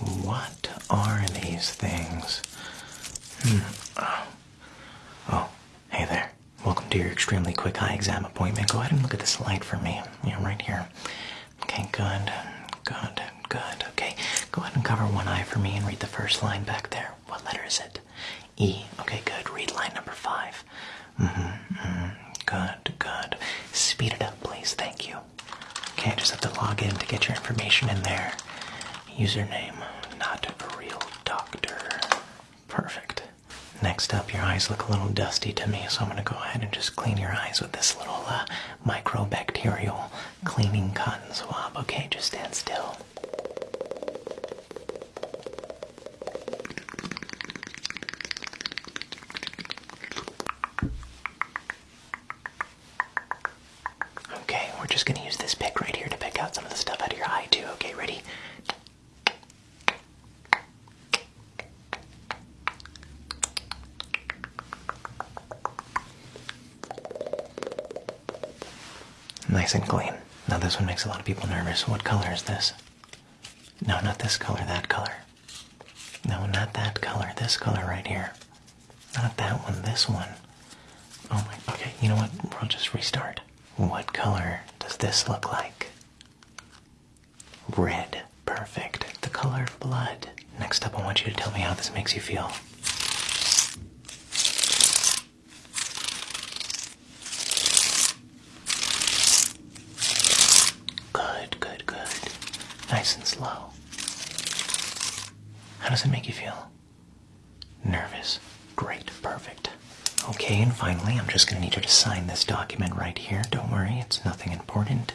What are these things? Hmm. Oh. oh, hey there. Welcome to your extremely quick eye exam appointment. Go ahead and look at this light for me. Yeah, right here. Okay, good. Good, good. Okay, go ahead and cover one eye for me and read the first line back there. What letter is it? E. Okay, good. Read line number 5 Mm-hmm. mm-hmm. Good, good. Speed it up, please. Thank you. Okay, I just have to log in to get your information in there. Username, not a real doctor. Perfect. Next up, your eyes look a little dusty to me, so I'm going to go ahead and just clean your eyes with this little uh, microbacterial cleaning cotton swab. Okay, just stand still. Okay, we're just gonna use this pick right here to pick out some of the stuff out of your eye too. Okay, ready? Nice and clean. Now this one makes a lot of people nervous. What color is this? No, not this color, that color. No, not that color, this color right here. Not that one, this one. Oh my, okay, you know what? We'll just restart. What color does this look like? Red. Perfect. The color of blood. Next up, I want you to tell me how this makes you feel. Good, good, good. Nice and slow. How does it make you feel? Nervous. Great, perfect. Okay, and finally, I'm just going to need you to sign this document right here. Don't worry, it's nothing important.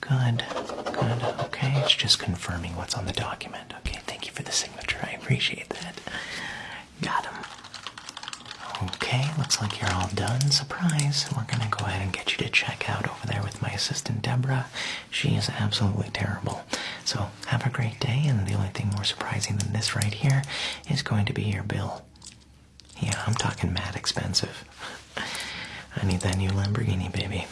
Good, good. Okay, it's just confirming what's on the document. Okay, thank you for the signature. I appreciate that. Got him. Okay, looks like you're all done. Surprise. We're going to go ahead and get you to check out over assistant, Deborah. She is absolutely terrible. So, have a great day, and the only thing more surprising than this right here is going to be your bill. Yeah, I'm talking mad expensive. I need that new Lamborghini, baby.